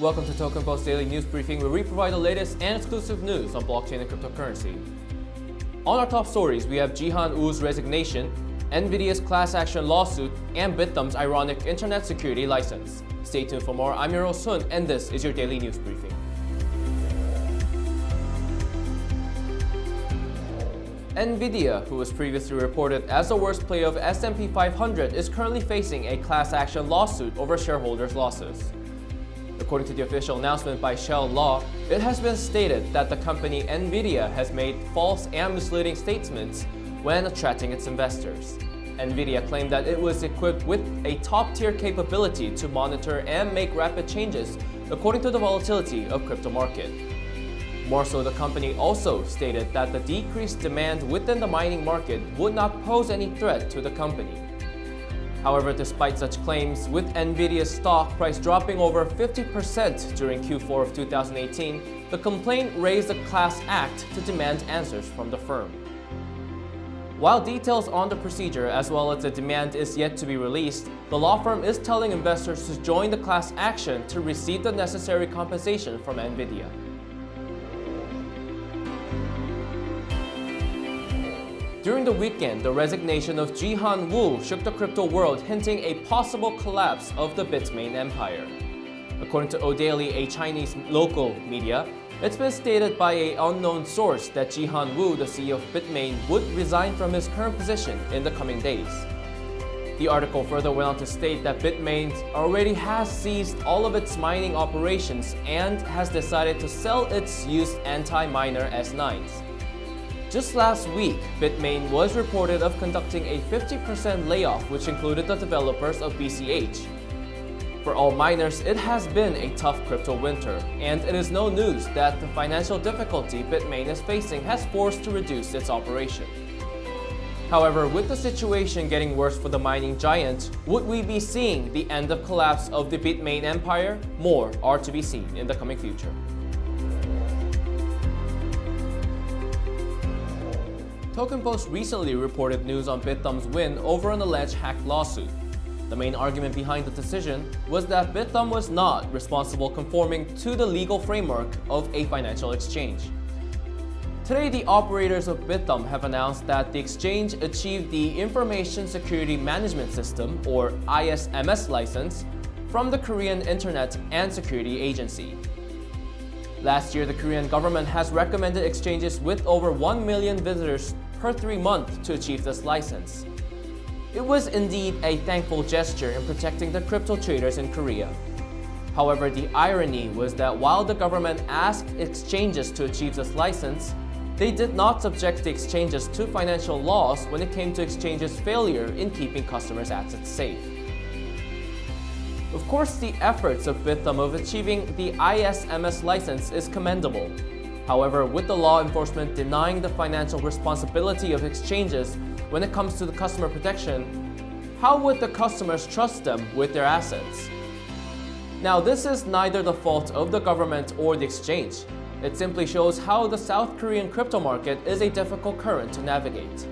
Welcome to Token Post Daily News Briefing, where we provide the latest and exclusive news on blockchain and cryptocurrency. On our top stories, we have Jihan Wu's resignation, NVIDIA's class action lawsuit, and Bithumb's ironic internet security license. Stay tuned for more. I'm your host Sun, and this is your Daily News Briefing. NVIDIA, who was previously reported as the worst player of S&P 500, is currently facing a class action lawsuit over shareholders' losses. According to the official announcement by Schall Law, it has been stated that the company NVIDIA has made false and misleading statements when attracting its investors. NVIDIA claimed that it was equipped with a top-tier capability to monitor and make rapid changes according to the volatility of crypto market. More so, the company also stated that the decreased demand within the mining market would not pose any threat to the company. However, despite such claims, with NVIDIA's stock price dropping over 50% during Q4 of 2018, the complaint raised a class act to demand answers from the firm. While details on the procedure as well as the demand is yet to be released, the law firm is telling investors to join the class action to receive the necessary compensation from NVIDIA. During the weekend, the resignation of Jihan Wu shook the crypto world, hinting a possible collapse of the Bitmain empire. According to Odaily, a Chinese local media, it's been stated by an unknown source that Jihan Wu, the CEO of Bitmain, would resign from his current position in the coming days. The article further went on to state that Bitmain already has ceased all of its mining operations and has decided to sell its used Antminer S9s. Just last week, Bitmain was reported of conducting a 50% layoff which included the developers of BCH. For all miners, it has been a tough crypto winter, and it is no news that the financial difficulty Bitmain is facing has forced to reduce its operation. However, with the situation getting worse for the mining giant, would we be seeing the end of collapse of the Bitmain empire? More are to be seen in the coming future. Token Post recently reported news on Bithumb's win over an alleged hack lawsuit. The main argument behind the decision was that Bithumb was not responsible conforming to the legal framework of a financial exchange. Today, the operators of Bithumb have announced that the exchange achieved the Information Security Management System, or ISMS license, from the Korean Internet and Security Agency. Last year, the Korean government has recommended exchanges with over 1 million visitors per three months to achieve this license. It was indeed a thankful gesture in protecting the crypto traders in Korea. However, the irony was that while the government asked exchanges to achieve this license, they did not subject the exchanges to financial loss when it came to exchanges' failure in keeping customers' assets safe. Of course, the efforts of Bithumb of achieving the ISMS license is commendable, However, with the law enforcement denying the financial responsibility of exchanges when it comes to the customer protection, how would the customers trust them with their assets? Now, this is neither the fault of the government or the exchange. It simply shows how the South Korean crypto market is a difficult current to navigate.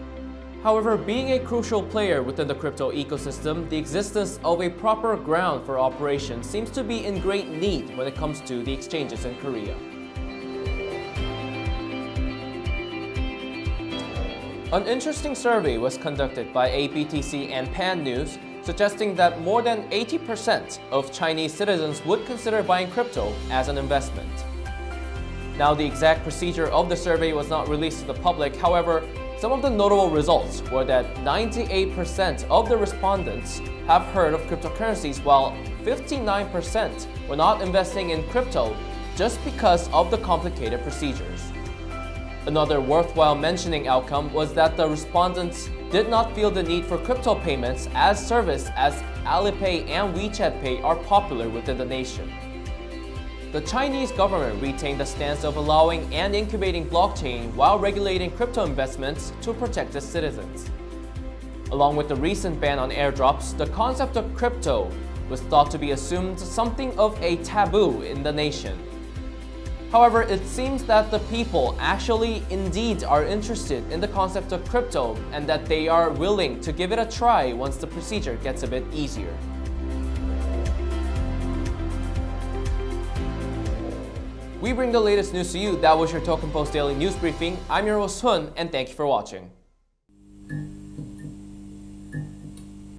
However, being a crucial player within the crypto ecosystem, the existence of a proper ground for operation seems to be in great need when it comes to the exchanges in Korea. An interesting survey was conducted by APTC and Pan News suggesting that more than 80% of Chinese citizens would consider buying crypto as an investment. Now, the exact procedure of the survey was not released to the public. However, some of the notable results were that 98% of the respondents have heard of cryptocurrencies, while 59% were not investing in crypto just because of the complicated procedures. Another worthwhile mentioning outcome was that the respondents did not feel the need for crypto payments as service as Alipay and WeChat Pay are popular within the nation. The Chinese government retained the stance of allowing and incubating blockchain while regulating crypto investments to protect its citizens. Along with the recent ban on airdrops, the concept of crypto was thought to be assumed something of a taboo in the nation. However, it seems that the people actually indeed are interested in the concept of crypto and that they are willing to give it a try once the procedure gets a bit easier. We bring the latest news to you. That was your Token Post Daily News Briefing. I'm your host Hun, and thank you for watching.